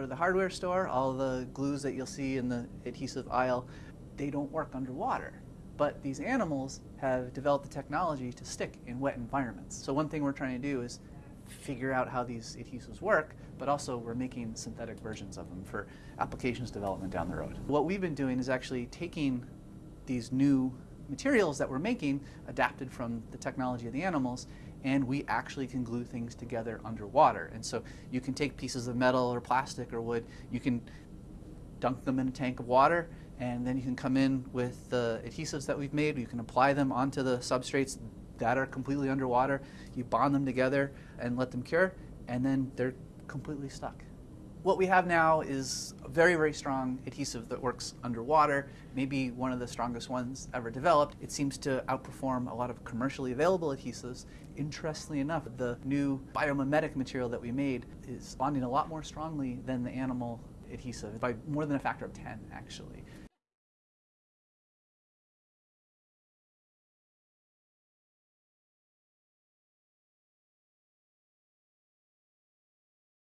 go to the hardware store, all the glues that you'll see in the adhesive aisle, they don't work underwater. But these animals have developed the technology to stick in wet environments. So one thing we're trying to do is figure out how these adhesives work, but also we're making synthetic versions of them for applications development down the road. What we've been doing is actually taking these new materials that we're making, adapted from the technology of the animals, and we actually can glue things together underwater. And so you can take pieces of metal or plastic or wood, you can dunk them in a tank of water, and then you can come in with the adhesives that we've made, you can apply them onto the substrates that are completely underwater. You bond them together and let them cure, and then they're completely stuck. What we have now is very, very strong adhesive that works underwater, maybe one of the strongest ones ever developed. It seems to outperform a lot of commercially available adhesives. Interestingly enough, the new biomimetic material that we made is bonding a lot more strongly than the animal adhesive, by more than a factor of 10 actually.